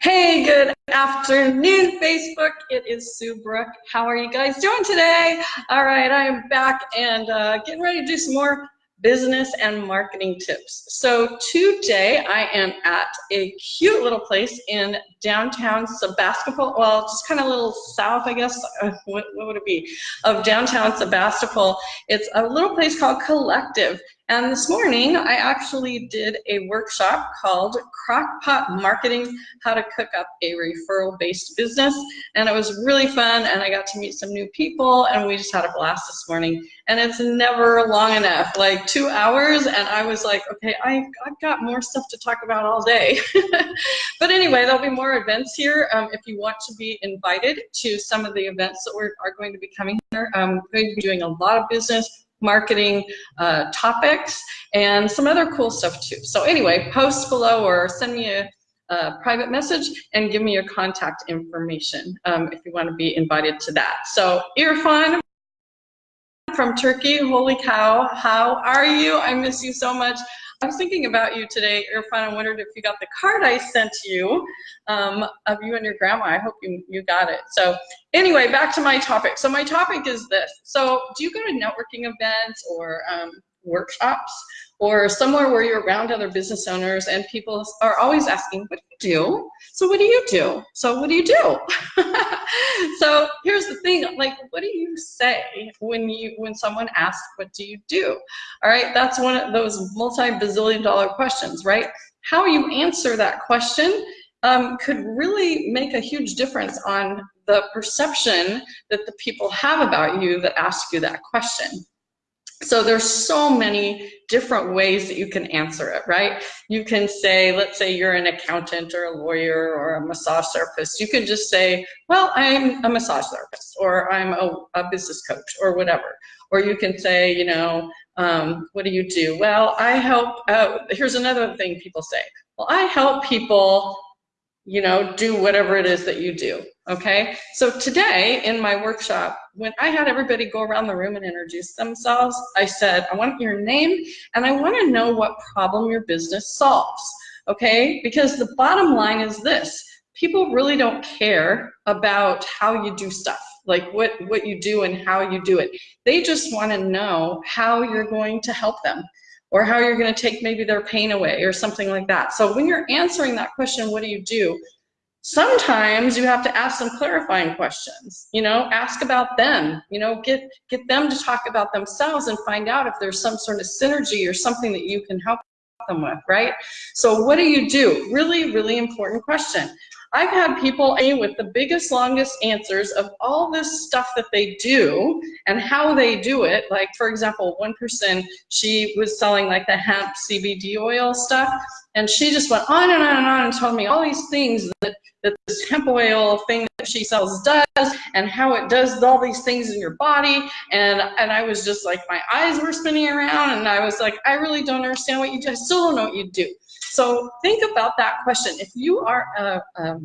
Hey, good afternoon, Facebook. It is Sue Brook. How are you guys doing today? All right, I am back and uh, getting ready to do some more business and marketing tips. So today I am at a cute little place in downtown Sebastopol, well, just kind of a little south, I guess, what, what, would it be, of downtown Sebastopol. It's a little place called Collective. And this morning, I actually did a workshop called Crockpot Marketing, How to Cook Up a Referral-Based Business. And it was really fun, and I got to meet some new people, and we just had a blast this morning. And it's never long enough, like two hours, and I was like, okay, I, I've got more stuff to talk about all day. but anyway, there'll be more events here. Um, if you want to be invited to some of the events that we are going to be coming here, I'm going to be doing a lot of business, marketing uh, topics and some other cool stuff too. So anyway, post below or send me a, a private message and give me your contact information um, if you want to be invited to that. So Irfan from Turkey, holy cow, how are you? I miss you so much. I was thinking about you today, Irfan. I wondered if you got the card I sent you um, of you and your grandma. I hope you, you got it. So anyway, back to my topic. So my topic is this. So do you go to networking events or um, workshops or somewhere where you're around other business owners and people are always asking, what do you do? So what do you do? So what do you do? so here's the thing, like, what do you say when you when someone asks, what do you do? All right, that's one of those multi-bazillion dollar questions, right? How you answer that question um, could really make a huge difference on the perception that the people have about you that ask you that question. So there's so many different ways that you can answer it, right? You can say, let's say you're an accountant or a lawyer or a massage therapist. You can just say, well, I'm a massage therapist or I'm a, a business coach or whatever. Or you can say, you know, um, what do you do? Well, I help, uh, here's another thing people say. Well, I help people you know, do whatever it is that you do, okay? So today in my workshop, when I had everybody go around the room and introduce themselves, I said, I want your name and I want to know what problem your business solves, okay? Because the bottom line is this, people really don't care about how you do stuff like what what you do and how you do it they just want to know how you're going to help them or how you're going to take maybe their pain away or something like that. So when you're answering that question, what do you do? Sometimes you have to ask some clarifying questions, you know, ask about them, you know, get, get them to talk about themselves and find out if there's some sort of synergy or something that you can help them with, right? So what do you do? Really, really important question. I've had people with the biggest, longest answers of all this stuff that they do and how they do it. Like, for example, one person, she was selling like the hemp CBD oil stuff, and she just went on and on and on and told me all these things that, that this hemp oil thing that she sells does and how it does all these things in your body. And, and I was just like, my eyes were spinning around, and I was like, I really don't understand what you do. I still don't know what you do. So think about that question. If you are a, a,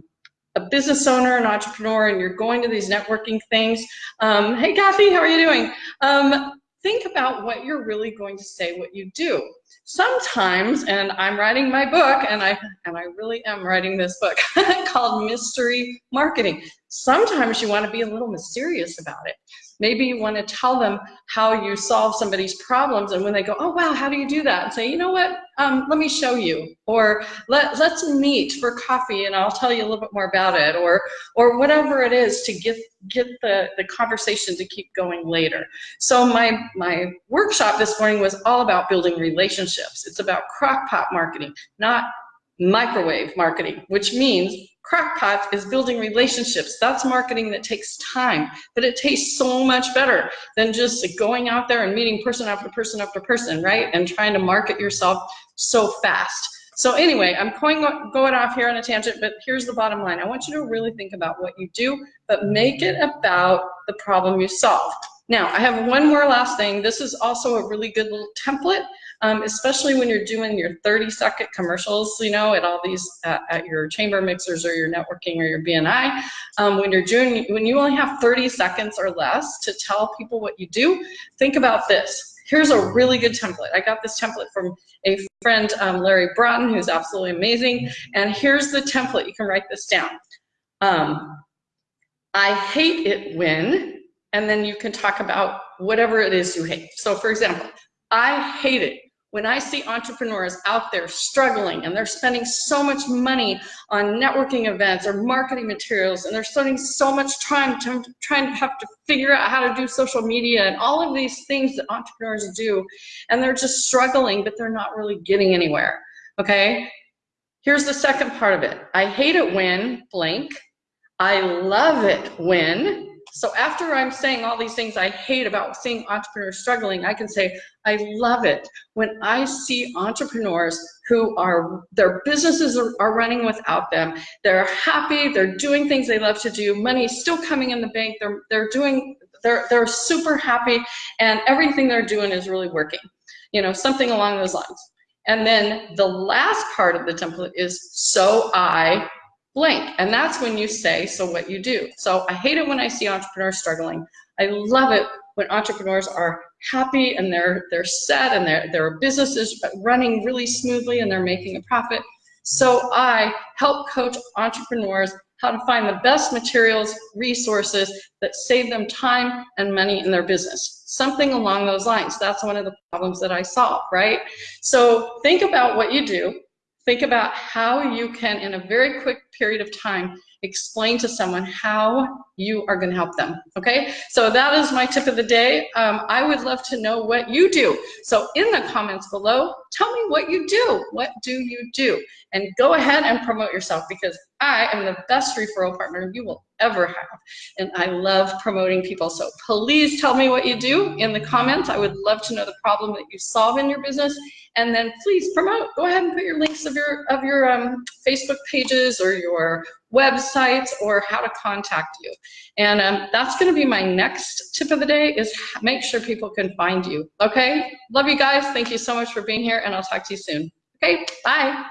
a business owner, an entrepreneur, and you're going to these networking things, um, hey Kathy, how are you doing? Um, think about what you're really going to say, what you do. Sometimes, and I'm writing my book, and I and I really am writing this book called Mystery Marketing. Sometimes you want to be a little mysterious about it. Maybe you want to tell them how you solve somebody's problems, and when they go, "Oh wow, how do you do that?" and say, "You know what? Um, let me show you," or "Let let's meet for coffee, and I'll tell you a little bit more about it," or or whatever it is to get get the the conversation to keep going later. So my my workshop this morning was all about building relationships. It's about crockpot marketing, not microwave marketing, which means Crockpot is building relationships. That's marketing that takes time, but it tastes so much better than just going out there and meeting person after person after person, right? And trying to market yourself so fast. So anyway, I'm going, going off here on a tangent, but here's the bottom line. I want you to really think about what you do, but make it about the problem you solve. Now, I have one more last thing. This is also a really good little template um, especially when you're doing your 30 second commercials, you know, at all these, uh, at your chamber mixers or your networking or your BNI. Um, when you're doing, when you only have 30 seconds or less to tell people what you do, think about this Here's a really good template. I got this template from a friend, um, Larry Broughton, who's absolutely amazing. And here's the template. You can write this down. Um, I hate it when, and then you can talk about whatever it is you hate. So for example, I hate it when I see entrepreneurs out there struggling and they're spending so much money on networking events or marketing materials and they're spending so much time to, trying to have to figure out how to do social media and all of these things that entrepreneurs do and they're just struggling but they're not really getting anywhere okay here's the second part of it I hate it when blank I love it when so after I'm saying all these things I hate about seeing entrepreneurs struggling, I can say, I love it when I see entrepreneurs who are, their businesses are, are running without them. They're happy, they're doing things they love to do, money's still coming in the bank, they're, they're doing, they're, they're super happy and everything they're doing is really working. You know, something along those lines. And then the last part of the template is so I blank. And that's when you say, so what you do. So I hate it when I see entrepreneurs struggling. I love it when entrepreneurs are happy and they're they're set and their their business is running really smoothly and they're making a profit. So I help coach entrepreneurs how to find the best materials, resources that save them time and money in their business. Something along those lines. That's one of the problems that I solve, right? So think about what you do Think about how you can, in a very quick period of time, explain to someone how you are going to help them. Okay, so that is my tip of the day. Um, I would love to know what you do. So in the comments below, tell me what you do. What do you do? And go ahead and promote yourself because I am the best referral partner you will ever have. And I love promoting people. So please tell me what you do in the comments. I would love to know the problem that you solve in your business. And then please promote. Go ahead and put your links of your of your um, Facebook pages or your websites or how to contact you. And um, that's going to be my next tip of the day is make sure people can find you. Okay. Love you guys. Thank you so much for being here and I'll talk to you soon. Okay. Bye.